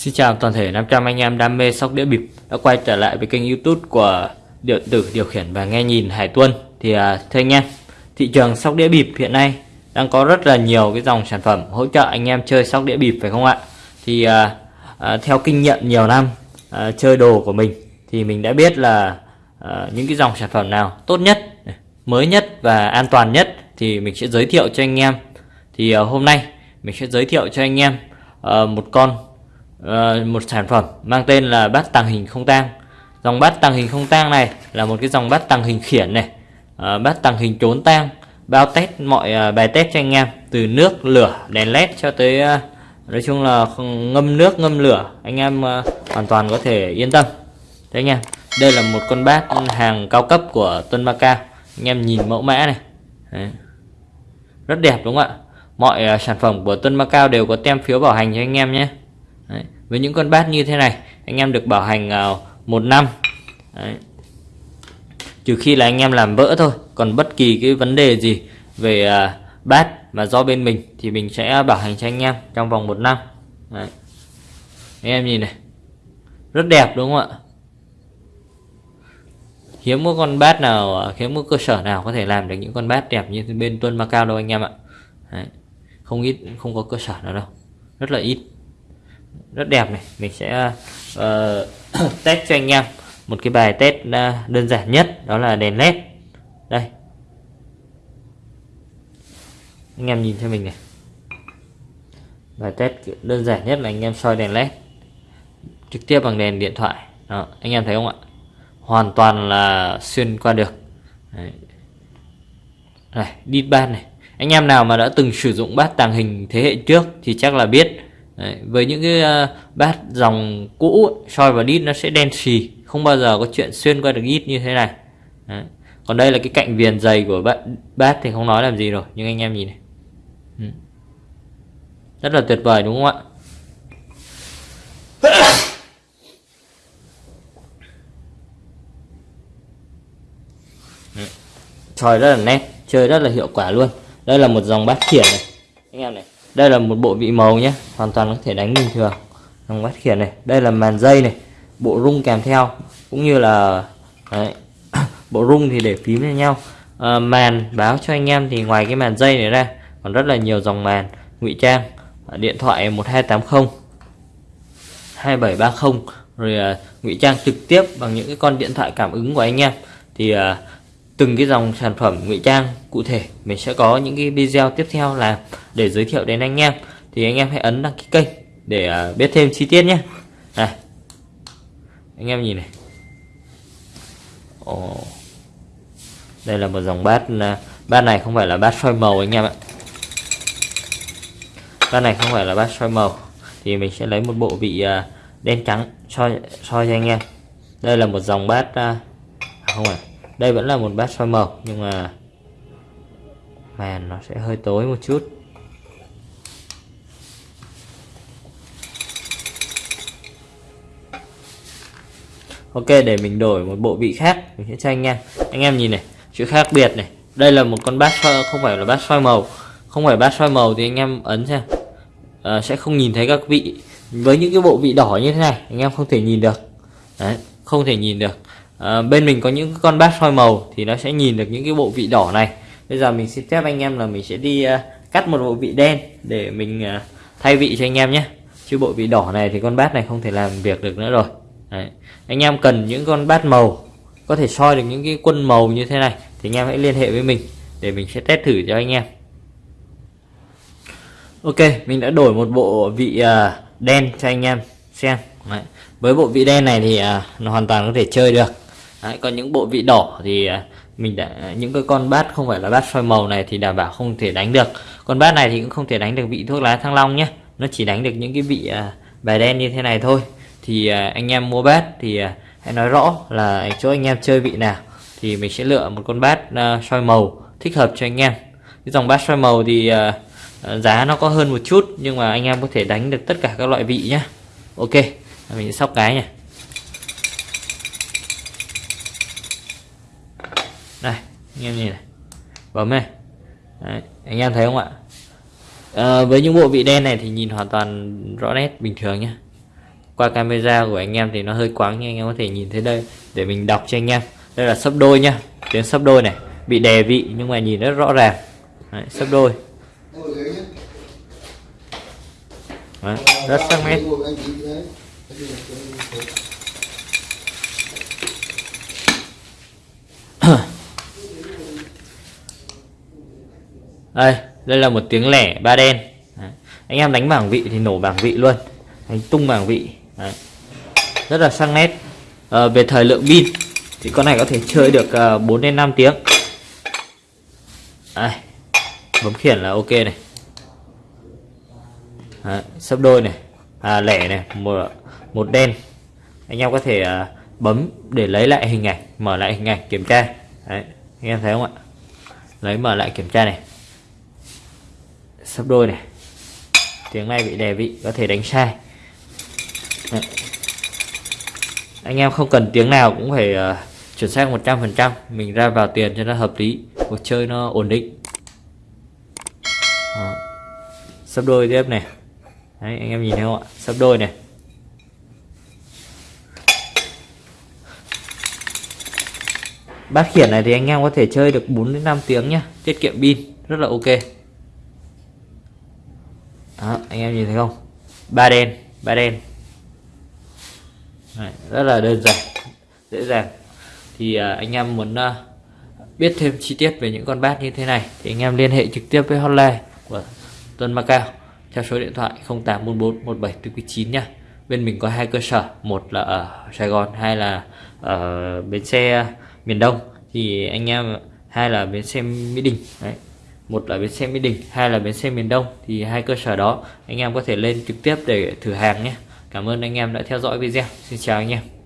Xin chào toàn thể 500 anh em đam mê sóc đĩa bịp. Đã quay trở lại với kênh youtube của điện tử điều khiển và nghe nhìn Hải Tuân. Thì à, thưa anh em, thị trường sóc đĩa bịp hiện nay đang có rất là nhiều cái dòng sản phẩm hỗ trợ anh em chơi sóc đĩa bịp phải không ạ? Thì à, à, theo kinh nghiệm nhiều năm à, chơi đồ của mình thì mình đã biết là à, những cái dòng sản phẩm nào tốt nhất, mới nhất và an toàn nhất thì mình sẽ giới thiệu cho anh em. Thì à, hôm nay mình sẽ giới thiệu cho anh em à, một con uh, một sản phẩm mang tên là bát tàng hình không tang. Dòng bát tàng hình không tang này là một cái dòng bát tàng hình khiển này. Uh, bát tàng hình trốn tang bao test mọi uh, bài test cho anh em từ nước lửa đèn led cho tới uh, nói chung là ngâm nước ngâm lửa anh em uh, hoàn toàn có thể yên tâm. Đấy anh em đây là một con bát hàng cao cấp của Tuân Macao anh em nhìn mẫu mã này. Đấy. rất đẹp đúng không ạ? Mọi uh, sản phẩm của Tuân Macao đều có tem phiếu bảo hành cho anh em nhé. Đấy. với những con bát như thế này anh em được bảo hành uh, một năm Đấy. trừ khi là anh em làm vỡ thôi còn bất kỳ cái vấn đề gì về uh, bát mà do bên mình thì mình sẽ bảo hành cho anh em trong vòng một năm Đấy. anh em nhìn này rất đẹp đúng không ạ hiếm có con bát nào ờ, hiếm có cơ sở nào có thể làm được những con bát đẹp như bên Tuân Macao đâu anh em ạ Đấy không ít không có cơ sở nào đâu rất là ít rất đẹp này. Mình sẽ uh, test cho anh em một cái bài test uh, đơn giản nhất đó là đèn led. Đây. Anh em nhìn cho mình này. Bài test đơn giản nhất là anh em soi đèn led trực tiếp bằng đèn điện thoại. Đó, anh em thấy không ạ? Hoàn toàn là xuyên qua được. Đấy. này đi ban này. Anh em nào mà đã từng sử dụng bát tàng hình thế hệ trước thì chắc là biết Đấy, với những cái uh, bát dòng cũ soi vào đít nó sẽ đen xì không bao giờ có chuyện xuyên qua được ít như thế này. Đấy. còn đây là cái cạnh viền dày của bát, bát thì không nói làm gì rồi nhưng anh em nhìn này. Ừ. rất là tuyệt vời đúng không ạ? Soi rất là nét chơi rất là hiệu quả luôn. Đây là một dòng bát khiển này. Anh em này đây là một bộ vị màu nhé hoàn toàn có thể đánh bình thường. Dòng bát khiển này. Đây là màn dây này bộ rung kèm theo cũng như là đấy, bộ rung thì để phím với nhau. À, màn báo cho anh em thì ngoài cái màn dây này ra còn rất là nhiều dòng màn ngụy trang à, điện thoại 1280 2730 rồi à, ngụy trang trực tiếp bằng những cái con điện thoại cảm ứng của anh em. Thì à, từng cái dòng sản phẩm ngụy trang cụ thể. Mình sẽ có những cái video tiếp theo là để giới thiệu đến anh em. Thì anh em hãy ấn đăng ký kênh để à, biết thêm chi tiết nhé. Này, anh em nhìn này. Ồ. đây là một dòng bát à, bát này không phải là bát soi màu anh em ạ. Bát này không phải là bát soi màu. Thì mình sẽ lấy một bộ vị à, đen trắng soi soi cho anh em. Đây là một dòng bát không phải đây vẫn là một bát soi màu nhưng mà màn nó sẽ hơi tối một chút. Ok để mình đổi một bộ vị khác mình sẽ cho anh em. Anh em nhìn này chữ khác biệt này. Đây là một con bát soi không phải là bát soi màu không phải bát soi màu thì anh em ấn xem. À, sẽ không nhìn thấy các vị với những cái bộ vị đỏ như thế này anh em không thể nhìn được. Đấy, không thể nhìn được à, bên mình có những con bát soi màu thì nó sẽ nhìn được những cái bộ vị đỏ này. Bây giờ mình xin phép anh em là mình sẽ đi uh, cắt một bộ vị đen để mình uh, thay vị cho anh em nhé. Chứ bộ vị đỏ này thì con bát này không thể làm việc được nữa rồi. Đấy. anh em cần những con bát màu có thể soi được những cái quân màu như thế này thì anh em hãy liên hệ với mình để mình sẽ test thử cho anh em. Ok mình đã đổi một bộ vị đen cho anh em xem. Đấy. với bộ vị đen này thì nó hoàn toàn có thể chơi được. Đấy, còn những bộ vị đỏ thì à, mình đã những cái con bát không phải là bát soi màu này thì đảm bảo không thể đánh được. Con bát này thì cũng không thể đánh được vị thuốc lá thăng long nhé. Nó chỉ đánh được những cái vị à, bài đen như thế này thôi. Thì à, anh em mua bát thì hãy nói rõ là chỗ anh em chơi vị nào thì mình sẽ lựa một con bát soi màu thích hợp cho anh em. Cái dòng bát soi màu thì giá nó có hơn một chút nhưng mà anh em có thể đánh được tất cả các loại vị nhé ok mình sẽ sóc cái nha đây anh em nhìn này. Bấm này. Đấy, anh em thấy không ạ? À, với những bộ vị đen này thì nhìn hoàn toàn rõ nét bình thường nhé qua camera của anh em thì nó hơi quáng nhưng anh em có thể nhìn thấy đây. Để mình đọc cho anh em. Đây là sấp đôi nhá. Tiếng sấp đôi này. Bị đè vị nhưng mà nhìn rất rõ ràng. Đấy, sấp đôi. Đấy, rất sắc nét. Đây đây là một tiếng lẻ ba đen. Đấy. anh em đánh bảng vị thì nổ bảng vị luôn. Đánh tung bảng vị. Đấy. rất là sắc nét. À, về thời lượng pin thì con này có thể chơi được ờ, uh, 4 đến 5 tiếng. Đây. Bấm khiển là ok này. Đấy, sấp đôi này. À, lẻ này một một đen. Anh em có thể uh, bấm để lấy lại hình ảnh mở lại hình ảnh kiểm tra. Đấy, anh em thấy không ạ? Lấy mở lại kiểm tra này sấp đôi này. Tiếng này bị đè vị có thể đánh sai. Đấy. anh em không cần tiếng nào cũng phải uh, chuẩn xác 100% mình ra vào tiền cho nó hợp lý cuộc chơi nó ổn định. Đó. sấp đôi tiếp này. Đấy, anh em nhìn thấy không ạ? Sấp đôi này. Bát khiển này thì anh em có thể chơi được 4 đến 5 tiếng nhá. Tiết kiệm pin rất là ok đó, anh em nhìn thấy không? Ba đen ba đen. Đấy, rất là đơn giản dễ dàng. Thì uh, anh em muốn uh, biết thêm chi tiết về những con bát như thế này thì anh em liên hệ trực tiếp với hotline của Tuấn Macau theo số điện thoại 0844 1749 nha bên mình có hai cơ sở một là ở Sài Gòn hai là ở bến xe miền Đông. Thì anh em hai là bến xe Mỹ Đình. Đấy một là bến xe Mỹ Đình, hai là bến xe miền Đông. Thì hai cơ sở đó, anh em có thể lên trực tiếp để thử hàng nhé. Cảm ơn anh em đã theo dõi video. Xin chào anh em.